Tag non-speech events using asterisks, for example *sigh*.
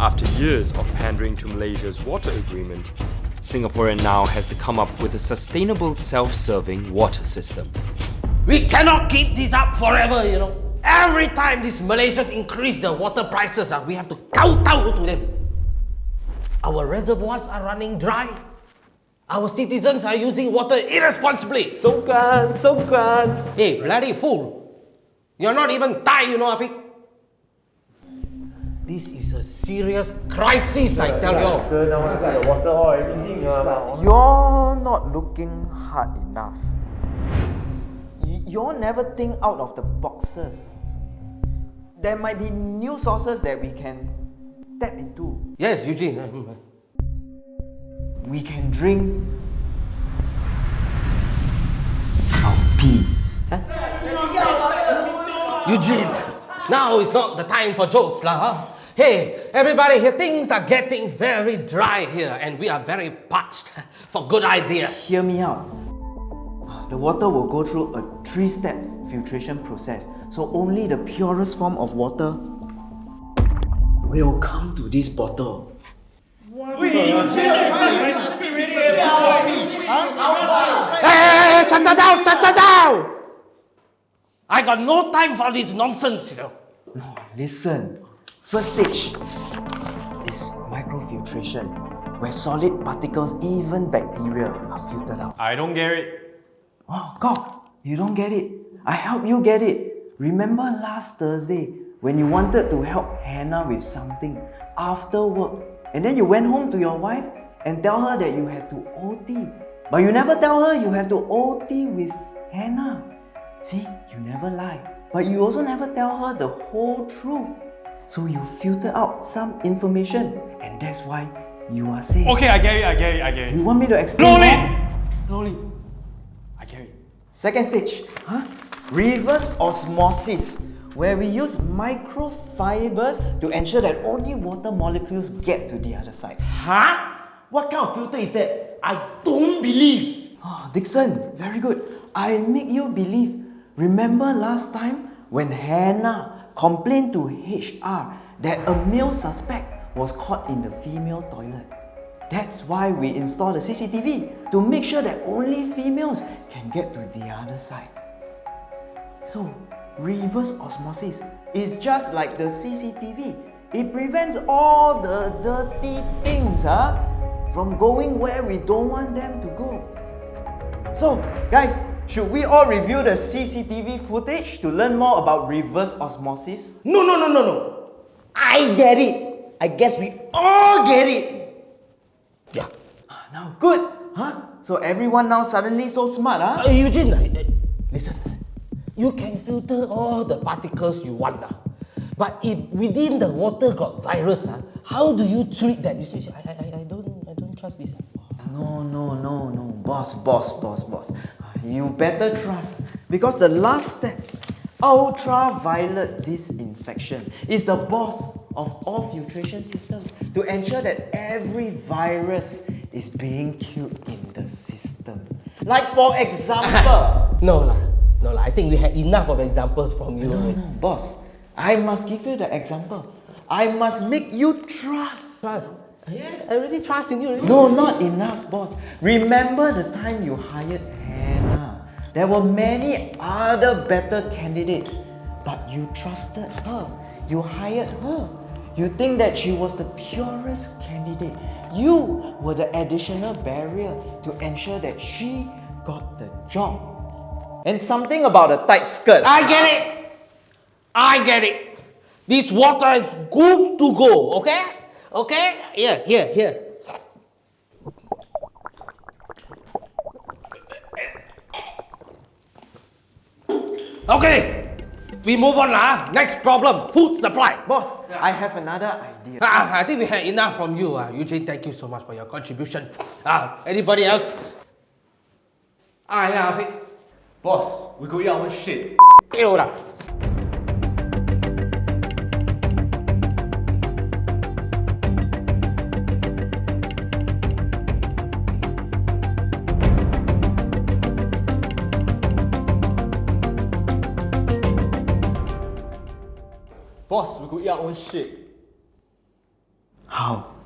After years of pandering to Malaysia's water agreement, Singapore now has to come up with a sustainable self-serving water system. We cannot keep this up forever, you know. Every time these Malaysians increase the water prices, uh, we have to kowtow to them. Our reservoirs are running dry. Our citizens are using water irresponsibly. So Songkran, Songkran. Hey, bloody fool. You're not even Thai, you know, Afiq. This is a serious crisis, I tell you. the water or everything. You're not looking hard enough. You're never think out of the boxes. There might be new sources that we can tap into. Yes, Eugene. We can drink our pee. Eugene, now is not the time for jokes, lah. Huh? Hey, everybody here, things are getting very dry here and we are very parched for good ideas. Hear me out. The water will go through a three-step filtration process. So only the purest form of water will come to this bottle. Hey, hey, hey, shut her down, shut her down! I got no time for this nonsense, you know. No, listen. First stage is microfiltration, where solid particles, even bacteria, are filtered out. I don't get it. Oh, God, you don't get it. I help you get it. Remember last Thursday when you wanted to help Hannah with something after work, and then you went home to your wife and tell her that you had to OT, but you never tell her you have to OT with Hannah. See, you never lie, but you also never tell her the whole truth. So you filter out some information, and that's why you are safe. Okay, I get it, I get it, I get it. You want me to explain? more? Slowly. I get it. Second stage, huh? reverse osmosis, where we use microfibers to ensure that only water molecules get to the other side. Huh? What kind of filter is that? I don't believe. Oh, Dixon, very good. I make you believe. Remember last time when Hannah complained to HR that a male suspect was caught in the female toilet? That's why we installed the CCTV to make sure that only females can get to the other side. So, reverse osmosis is just like the CCTV. It prevents all the dirty things huh, from going where we don't want them to go. So, guys, should we all review the CCTV footage to learn more about reverse osmosis? No, no, no, no, no. I get it. I guess we all get it. Yeah. Now, good, huh? So everyone now suddenly so smart, huh? Uh, Eugene, uh, listen. You can filter all the particles you want, uh, but if within the water got virus, uh, how do you treat that? You see, I, I, I don't, I don't trust this. No, no, no, no, boss, boss, boss, boss. You better trust because the last step, ultraviolet disinfection, is the boss of all filtration systems to ensure that every virus is being killed in the system. Like for example, *laughs* No lah, no lah. I think we had enough of examples from you. no, no, boss, I must give you the example. I must make you trust. Trust. Yes. I really trust in you. Already. No, not enough, boss. Remember the time you hired? There were many other better candidates, but you trusted her. You hired her. You think that she was the purest candidate. You were the additional barrier to ensure that she got the job. And something about a tight skirt. I get it. I get it. This water is good to go. Okay. Okay. Here, here, here. Okay. We move on lah. Next problem, food supply. Boss, I have another idea. Ah, I think we had enough from you. Uh. Eugene, thank you so much for your contribution. Ah, anybody else? Ah, yeah, Afiq. Boss, we go eat our own shit. Ew lah. Boss, we go eat our own shit. How?